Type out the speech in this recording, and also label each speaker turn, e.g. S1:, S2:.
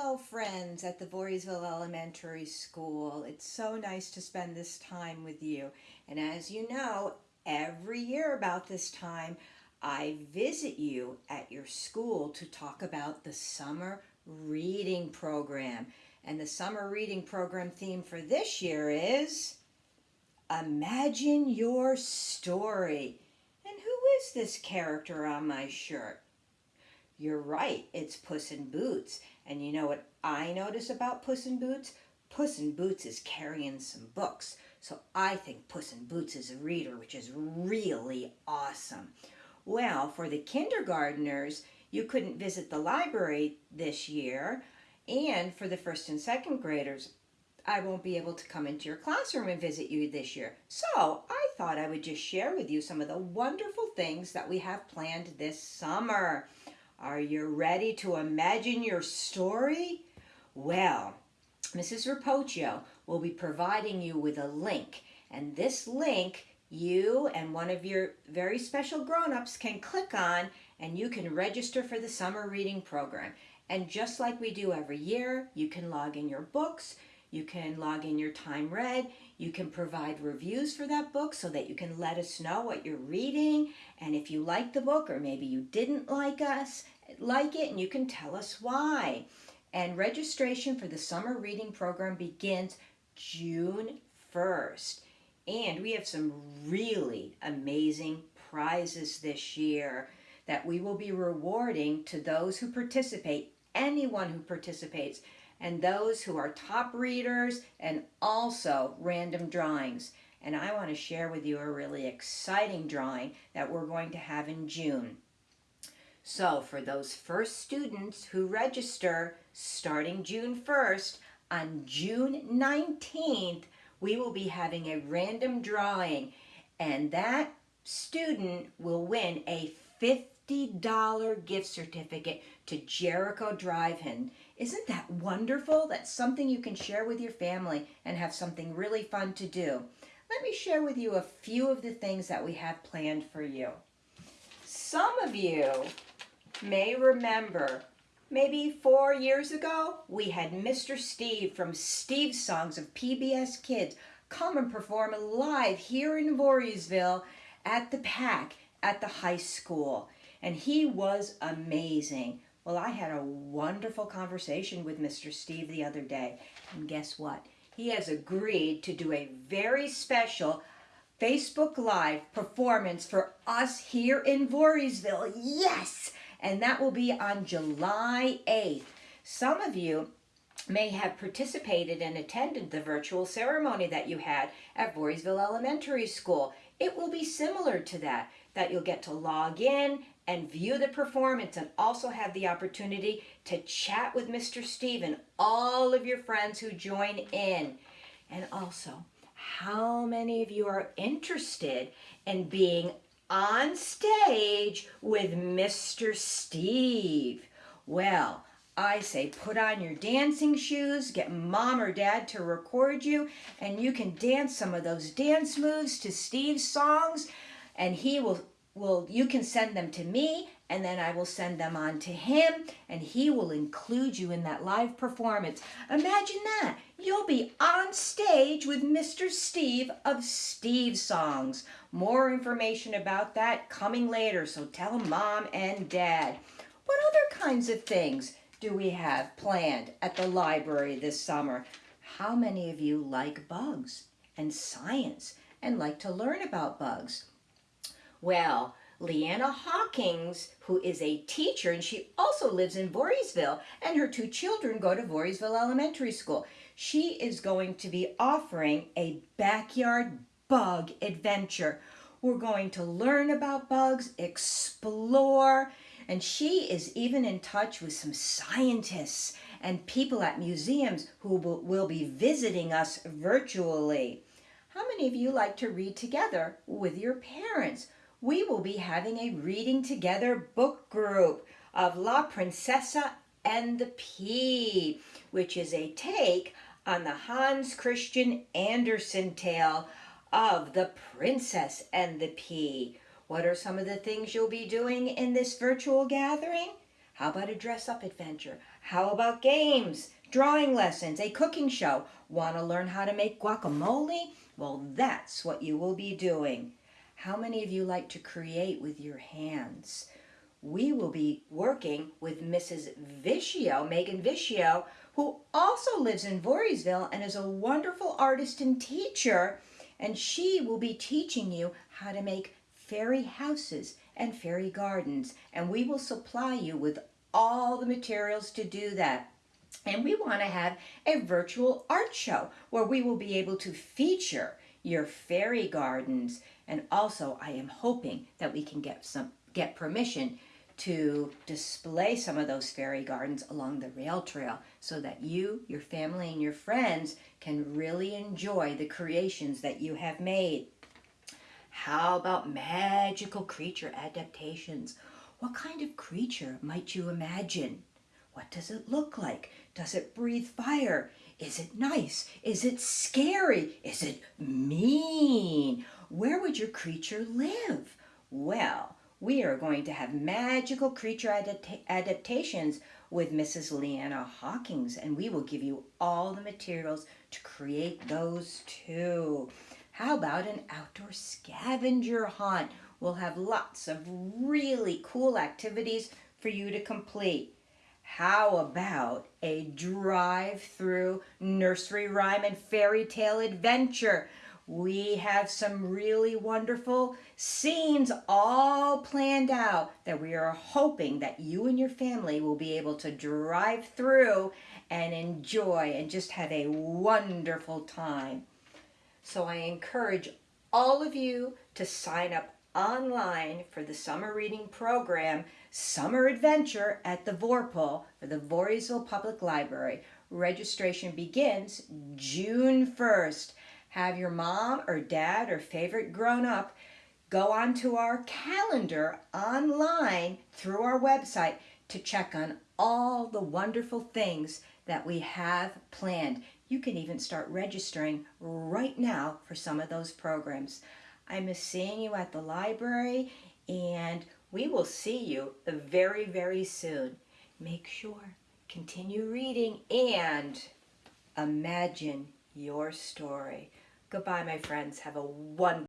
S1: Hello friends at the Voorheesville Elementary School. It's so nice to spend this time with you. And as you know, every year about this time, I visit you at your school to talk about the summer reading program. And the summer reading program theme for this year is Imagine Your Story. And who is this character on my shirt? You're right, it's Puss in Boots. And you know what I notice about Puss in Boots? Puss in Boots is carrying some books. So I think Puss in Boots is a reader, which is really awesome. Well, for the kindergarteners, you couldn't visit the library this year. And for the first and second graders, I won't be able to come into your classroom and visit you this year. So I thought I would just share with you some of the wonderful things that we have planned this summer. Are you ready to imagine your story? Well, Mrs. Rapocchio will be providing you with a link. And this link, you and one of your very special grown-ups can click on and you can register for the summer reading program. And just like we do every year, you can log in your books, you can log in your time read, you can provide reviews for that book so that you can let us know what you're reading and if you like the book or maybe you didn't like us, like it and you can tell us why. And registration for the summer reading program begins June 1st. And we have some really amazing prizes this year that we will be rewarding to those who participate, anyone who participates and those who are top readers and also random drawings. And I want to share with you a really exciting drawing that we're going to have in June. So for those first students who register starting June 1st, on June 19th, we will be having a random drawing and that student will win a $50 gift certificate to Jericho Drive-In. Isn't that wonderful? That's something you can share with your family and have something really fun to do. Let me share with you a few of the things that we have planned for you. Some of you may remember maybe four years ago, we had Mr. Steve from Steve's Songs of PBS Kids come and perform live here in Voorheesville at the PAC at the high school. And he was amazing. Well, I had a wonderful conversation with Mr. Steve the other day. And guess what? He has agreed to do a very special Facebook Live performance for us here in Voorheesville. Yes! And that will be on July 8th. Some of you may have participated and attended the virtual ceremony that you had at Voorheesville Elementary School. It will be similar to that, that you'll get to log in and view the performance and also have the opportunity to chat with Mr. Steve and all of your friends who join in. And also, how many of you are interested in being on stage with Mr. Steve? Well, I say put on your dancing shoes, get mom or dad to record you, and you can dance some of those dance moves to Steve's songs, and he will will you can send them to me and then I will send them on to him and he will include you in that live performance. Imagine that. You'll be on stage with Mr. Steve of Steve Songs. More information about that coming later, so tell mom and dad. What other kinds of things do we have planned at the library this summer? How many of you like bugs and science and like to learn about bugs? Well, Leanna Hawkins, who is a teacher, and she also lives in Voorheesville, and her two children go to Voorheesville Elementary School. She is going to be offering a backyard bug adventure. We're going to learn about bugs, explore, and she is even in touch with some scientists and people at museums who will be visiting us virtually. How many of you like to read together with your parents? We will be having a reading together book group of La Princesa and the Pea, which is a take on the Hans Christian Andersen tale of The Princess and the Pea. What are some of the things you'll be doing in this virtual gathering? How about a dress-up adventure? How about games, drawing lessons, a cooking show? Want to learn how to make guacamole? Well, that's what you will be doing. How many of you like to create with your hands? We will be working with Mrs. Vicio, Megan Vicio, who also lives in Voorheesville and is a wonderful artist and teacher. And she will be teaching you how to make fairy houses and fairy gardens. And we will supply you with all the materials to do that. And we want to have a virtual art show where we will be able to feature your fairy gardens. And also, I am hoping that we can get some get permission to display some of those fairy gardens along the rail trail so that you, your family, and your friends can really enjoy the creations that you have made. How about magical creature adaptations? What kind of creature might you imagine? What does it look like? Does it breathe fire? Is it nice? Is it scary? Is it mean? Where would your creature live? Well, we are going to have magical creature adapta adaptations with Mrs. Leanna Hawkins, and we will give you all the materials to create those too. How about an outdoor scavenger hunt? We'll have lots of really cool activities for you to complete. How about a drive-through nursery rhyme and fairy tale adventure? We have some really wonderful scenes all planned out that we are hoping that you and your family will be able to drive through and enjoy and just have a wonderful time. So I encourage all of you to sign up online for the summer reading program Summer Adventure at the Vorpal for the Voorheesville Public Library. Registration begins June 1st have your mom or dad or favorite grown up go onto our calendar online through our website to check on all the wonderful things that we have planned. You can even start registering right now for some of those programs. I miss seeing you at the library and we will see you very, very soon. Make sure, continue reading and imagine your story. Goodbye, my friends. Have a wonderful